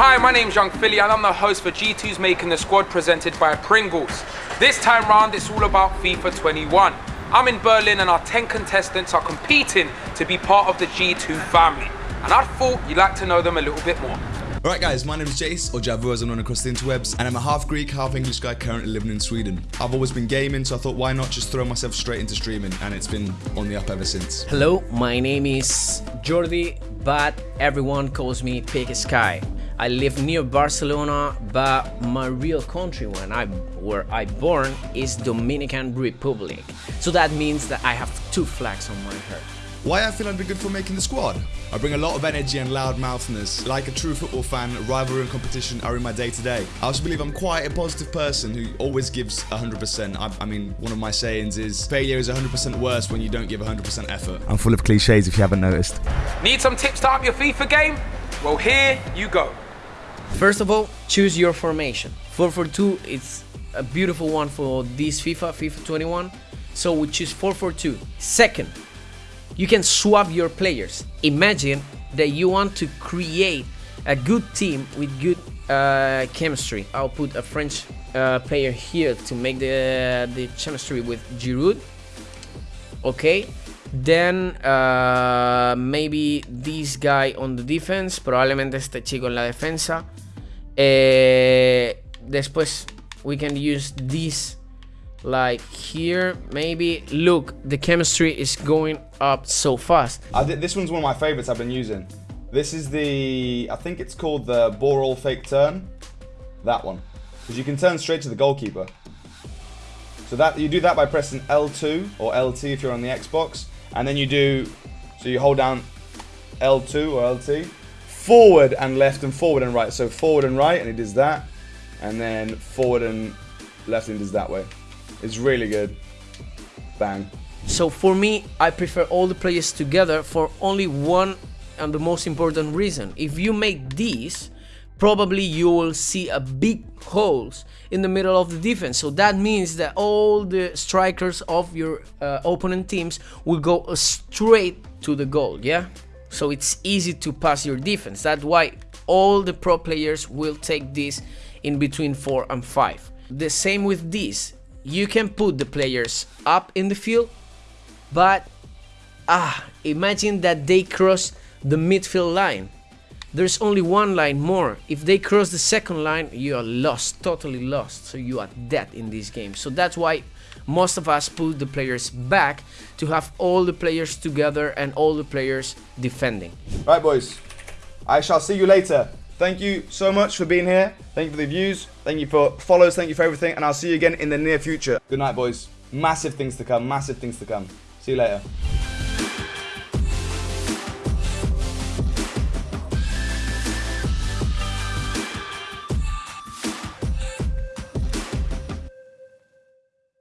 Hi, my name's Young Philly and I'm the host for G2's Making the Squad presented by Pringles. This time round, it's all about FIFA 21. I'm in Berlin and our 10 contestants are competing to be part of the G2 family. And I thought you'd like to know them a little bit more. Alright guys, my name is Jace, or Javu as I'm known across the interwebs, and I'm a half Greek, half English guy currently living in Sweden. I've always been gaming, so I thought why not just throw myself straight into streaming, and it's been on the up ever since. Hello, my name is Jordi, but everyone calls me Pig Sky. I live near Barcelona, but my real country when I where I born is Dominican Republic. So that means that I have two flags on my head. Why I feel I'd be good for making the squad? I bring a lot of energy and loudmouthness. Like a true football fan, rivalry and competition are in my day to day. I also believe I'm quite a positive person who always gives 100%. I, I mean, one of my sayings is failure is 100% worse when you don't give 100% effort. I'm full of cliches if you haven't noticed. Need some tips to up your FIFA game? Well, here you go. First of all, choose your formation. 4-4-2 is a beautiful one for this FIFA, FIFA 21. So we choose 442. Second, you can swap your players. Imagine that you want to create a good team with good uh, chemistry. I'll put a French uh, player here to make the, the chemistry with Giroud. Okay, then uh, maybe this guy on the defense, probablemente este chico en la defensa. Eh, después we can use this like here. Maybe look the chemistry is going up so fast. This one's one of my favorites i've been using. This is the i think it's called the ball roll fake turn. That one. Because you can turn straight to the goalkeeper. So that you do that by pressing l2 or lt if you're on the xbox and then you do so you hold down l2 or lt forward and left and forward and right. So forward and right, and it does that. And then forward and left, and it does that way. It's really good. Bang. So for me, I prefer all the players together for only one and the most important reason. If you make these, probably you will see a big holes in the middle of the defense. So that means that all the strikers of your uh, opponent teams will go straight to the goal, yeah? so it's easy to pass your defense. That's why all the pro players will take this in between 4 and 5. The same with this. You can put the players up in the field, but ah, imagine that they cross the midfield line. There's only one line more. If they cross the second line, you are lost, totally lost. So you are dead in this game. So that's why most of us put the players back to have all the players together and all the players defending. Right, boys. I shall see you later. Thank you so much for being here. Thank you for the views. Thank you for follows. Thank you for everything. And I'll see you again in the near future. Good night, boys. Massive things to come. Massive things to come. See you later.